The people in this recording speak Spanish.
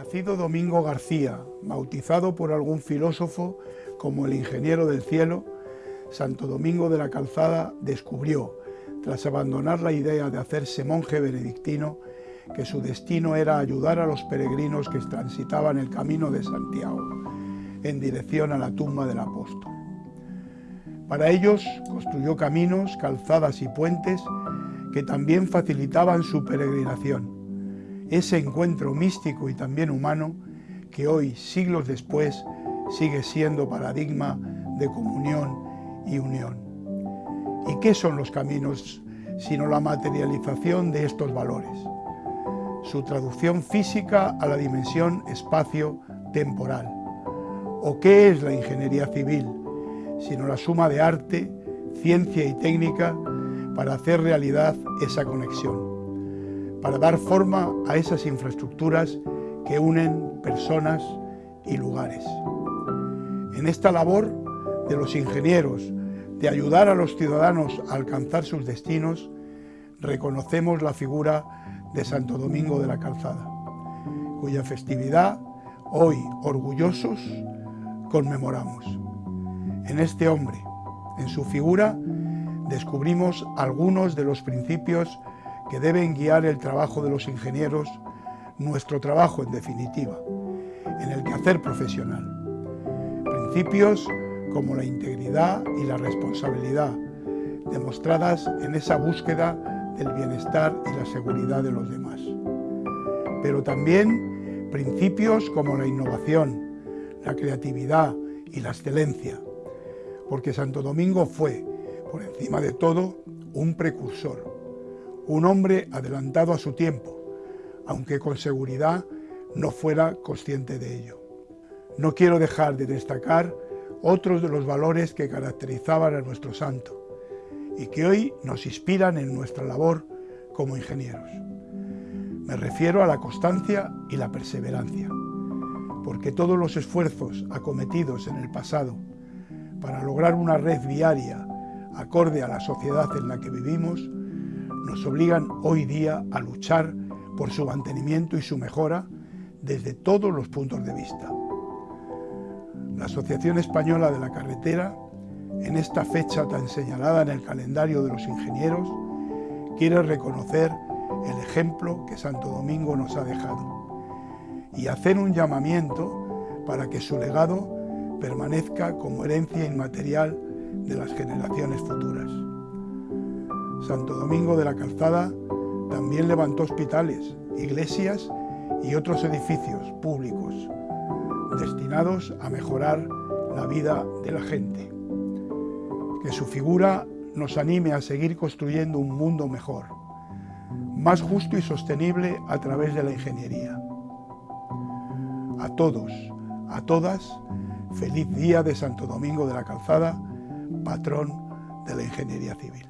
Nacido Domingo García, bautizado por algún filósofo como el ingeniero del cielo, Santo Domingo de la Calzada descubrió, tras abandonar la idea de hacerse monje benedictino, que su destino era ayudar a los peregrinos que transitaban el camino de Santiago, en dirección a la tumba del apóstol. Para ellos construyó caminos, calzadas y puentes que también facilitaban su peregrinación, ese encuentro místico y también humano que hoy, siglos después, sigue siendo paradigma de comunión y unión. ¿Y qué son los caminos sino la materialización de estos valores? Su traducción física a la dimensión espacio-temporal. ¿O qué es la ingeniería civil? Sino la suma de arte, ciencia y técnica para hacer realidad esa conexión para dar forma a esas infraestructuras que unen personas y lugares. En esta labor de los ingenieros de ayudar a los ciudadanos a alcanzar sus destinos, reconocemos la figura de Santo Domingo de la Calzada, cuya festividad hoy orgullosos conmemoramos. En este hombre, en su figura, descubrimos algunos de los principios que deben guiar el trabajo de los ingenieros, nuestro trabajo en definitiva, en el quehacer profesional. Principios como la integridad y la responsabilidad, demostradas en esa búsqueda del bienestar y la seguridad de los demás. Pero también principios como la innovación, la creatividad y la excelencia, porque Santo Domingo fue, por encima de todo, un precursor, un hombre adelantado a su tiempo, aunque con seguridad no fuera consciente de ello. No quiero dejar de destacar otros de los valores que caracterizaban a nuestro santo y que hoy nos inspiran en nuestra labor como ingenieros. Me refiero a la constancia y la perseverancia, porque todos los esfuerzos acometidos en el pasado para lograr una red viaria acorde a la sociedad en la que vivimos nos obligan hoy día a luchar por su mantenimiento y su mejora desde todos los puntos de vista. La Asociación Española de la Carretera, en esta fecha tan señalada en el calendario de los ingenieros, quiere reconocer el ejemplo que Santo Domingo nos ha dejado y hacer un llamamiento para que su legado permanezca como herencia inmaterial de las generaciones futuras. Santo Domingo de la Calzada también levantó hospitales, iglesias y otros edificios públicos destinados a mejorar la vida de la gente. Que su figura nos anime a seguir construyendo un mundo mejor, más justo y sostenible a través de la ingeniería. A todos, a todas, feliz día de Santo Domingo de la Calzada, patrón de la ingeniería civil.